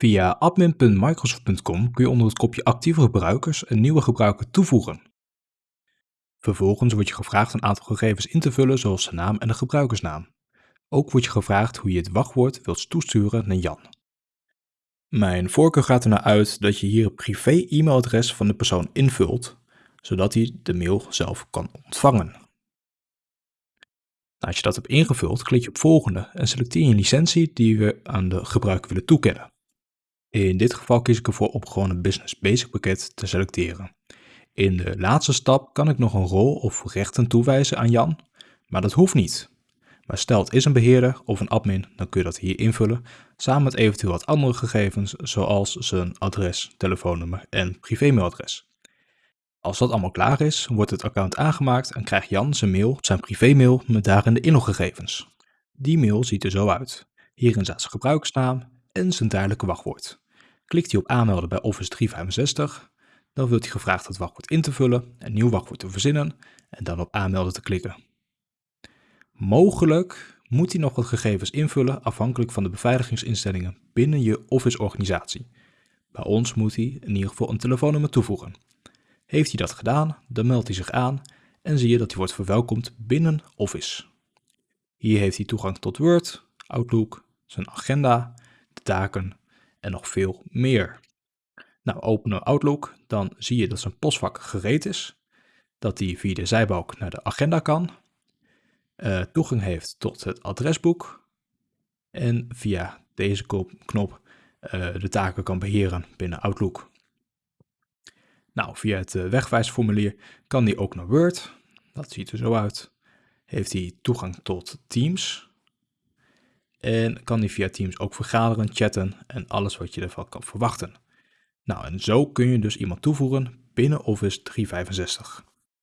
Via admin.microsoft.com kun je onder het kopje actieve gebruikers een nieuwe gebruiker toevoegen. Vervolgens wordt je gevraagd een aantal gegevens in te vullen zoals de naam en de gebruikersnaam. Ook wordt je gevraagd hoe je het wachtwoord wilt toesturen naar Jan. Mijn voorkeur gaat ernaar uit dat je hier het privé-e-mailadres van de persoon invult, zodat hij de mail zelf kan ontvangen. Als je dat hebt ingevuld, klik je op volgende en selecteer je licentie die we aan de gebruiker willen toekennen. In dit geval kies ik ervoor om gewoon een Business Basic pakket te selecteren. In de laatste stap kan ik nog een rol of rechten toewijzen aan Jan, maar dat hoeft niet. Maar stel het is een beheerder of een admin, dan kun je dat hier invullen, samen met eventueel wat andere gegevens zoals zijn adres, telefoonnummer en privémailadres. Als dat allemaal klaar is, wordt het account aangemaakt en krijgt Jan zijn mail, zijn privémail met daarin de inloggegevens. Die mail ziet er zo uit. Hierin staat zijn gebruikersnaam en zijn tijdelijke wachtwoord. Klikt hij op aanmelden bij Office 365, dan wordt hij gevraagd het wachtwoord in te vullen, een nieuw wachtwoord te verzinnen en dan op aanmelden te klikken. Mogelijk moet hij nog wat gegevens invullen afhankelijk van de beveiligingsinstellingen binnen je Office-organisatie. Bij ons moet hij in ieder geval een telefoonnummer toevoegen. Heeft hij dat gedaan, dan meldt hij zich aan en zie je dat hij wordt verwelkomd binnen Office. Hier heeft hij toegang tot Word, Outlook, zijn agenda, taken en nog veel meer. Nou, openen Outlook, dan zie je dat zijn postvak gereed is, dat hij via de zijbalk naar de agenda kan, uh, toegang heeft tot het adresboek en via deze knop uh, de taken kan beheren binnen Outlook. Nou, via het uh, wegwijsformulier kan hij ook naar Word. Dat ziet er zo uit. Heeft hij toegang tot Teams. En kan hij via Teams ook vergaderen, chatten en alles wat je ervan kan verwachten. Nou, en zo kun je dus iemand toevoegen binnen Office 365.